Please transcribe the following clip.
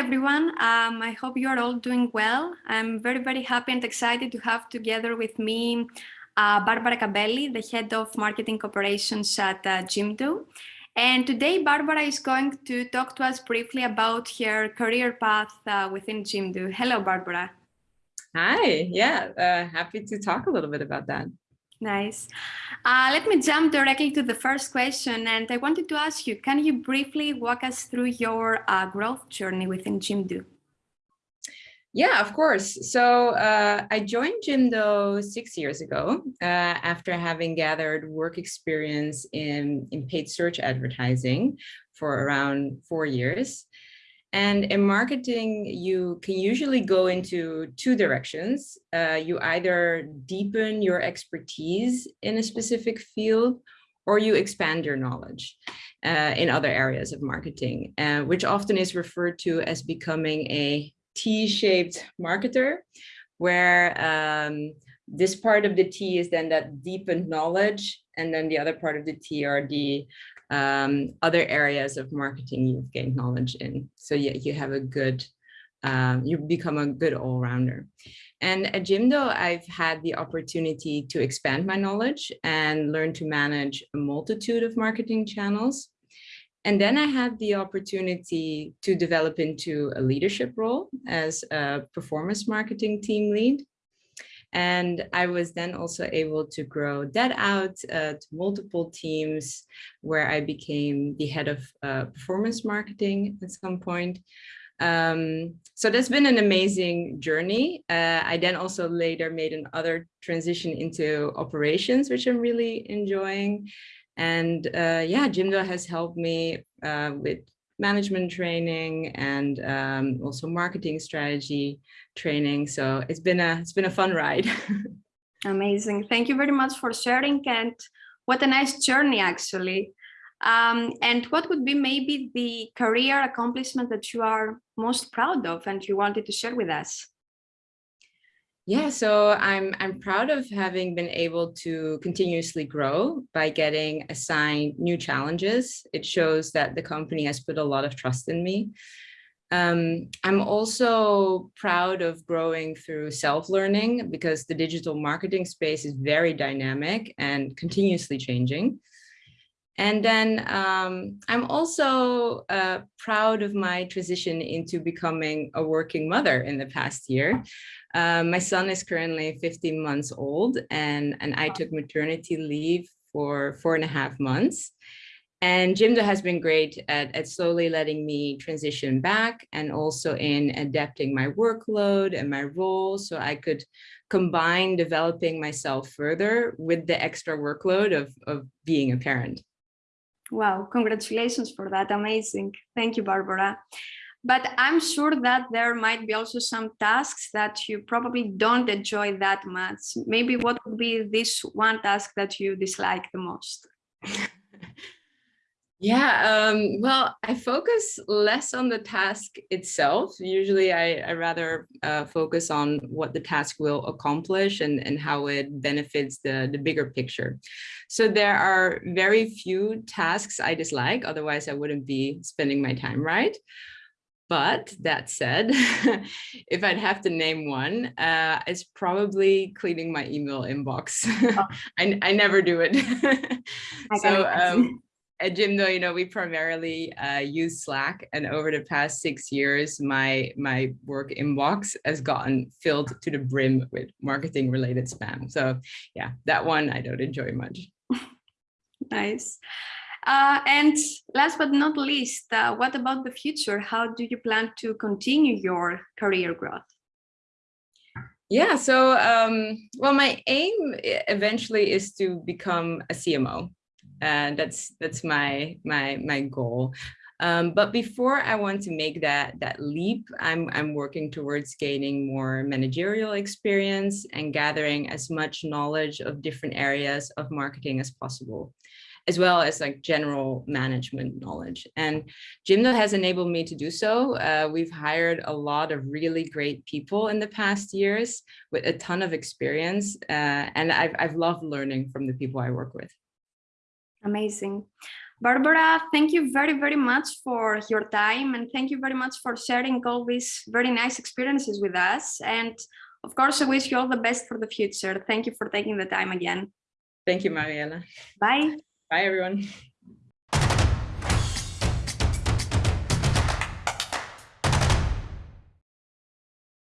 everyone. Um, I hope you are all doing well. I'm very, very happy and excited to have together with me uh, Barbara Cabelli, the head of marketing operations at uh, Jimdo. And today, Barbara is going to talk to us briefly about her career path uh, within Jimdo. Hello, Barbara. Hi, yeah, uh, happy to talk a little bit about that. Nice. Uh, let me jump directly to the first question. And I wanted to ask you, can you briefly walk us through your uh, growth journey within Jimdo? Yeah, of course. So uh, I joined Jimdo six years ago uh, after having gathered work experience in, in paid search advertising for around four years. And in marketing, you can usually go into two directions. Uh, you either deepen your expertise in a specific field or you expand your knowledge uh, in other areas of marketing, uh, which often is referred to as becoming a T-shaped marketer, where um, this part of the T is then that deepened knowledge, and then the other part of the T are the um, other areas of marketing you've gained knowledge in. So yeah, you have a good, um, you become a good all-rounder. And at Jimdo, I've had the opportunity to expand my knowledge and learn to manage a multitude of marketing channels. And then I had the opportunity to develop into a leadership role as a performance marketing team lead. And I was then also able to grow that out uh, to multiple teams where I became the head of uh, performance marketing at some point. Um, so that's been an amazing journey. Uh, I then also later made another transition into operations, which I'm really enjoying. And uh, yeah, Jimdo has helped me uh, with management training and um, also marketing strategy training. So it's been a it's been a fun ride. Amazing. Thank you very much for sharing and what a nice journey actually. Um, and what would be maybe the career accomplishment that you are most proud of and you wanted to share with us? Yeah, so I'm I'm proud of having been able to continuously grow by getting assigned new challenges. It shows that the company has put a lot of trust in me. Um, I'm also proud of growing through self-learning because the digital marketing space is very dynamic and continuously changing. And then um, I'm also uh, proud of my transition into becoming a working mother in the past year. Uh, my son is currently 15 months old and, and I took maternity leave for four and a half months. And Jimdo has been great at, at slowly letting me transition back and also in adapting my workload and my role so I could combine developing myself further with the extra workload of, of being a parent. Wow, congratulations for that. Amazing. Thank you, Barbara. But I'm sure that there might be also some tasks that you probably don't enjoy that much. Maybe what would be this one task that you dislike the most? Yeah, um, well, I focus less on the task itself. Usually I, I rather uh, focus on what the task will accomplish and, and how it benefits the, the bigger picture. So there are very few tasks I dislike, otherwise I wouldn't be spending my time right. But that said, if I'd have to name one, uh, it's probably cleaning my email inbox. Oh. I, I never do it. so um, at Jimdo, you know, we primarily uh, use Slack, and over the past six years, my my work inbox has gotten filled to the brim with marketing-related spam. So, yeah, that one I don't enjoy much. nice. Uh, and last but not least, uh, what about the future? How do you plan to continue your career growth? Yeah, so um, well, my aim eventually is to become a CMO and that's that's my my my goal um, but before I want to make that that leap, I'm I'm working towards gaining more managerial experience and gathering as much knowledge of different areas of marketing as possible, as well as like general management knowledge. And Jimdo has enabled me to do so. Uh, we've hired a lot of really great people in the past years with a ton of experience, uh, and I've I've loved learning from the people I work with. Amazing. Barbara, thank you very, very much for your time and thank you very much for sharing all these very nice experiences with us. And of course, I wish you all the best for the future. Thank you for taking the time again. Thank you, Mariella. Bye. Bye, everyone.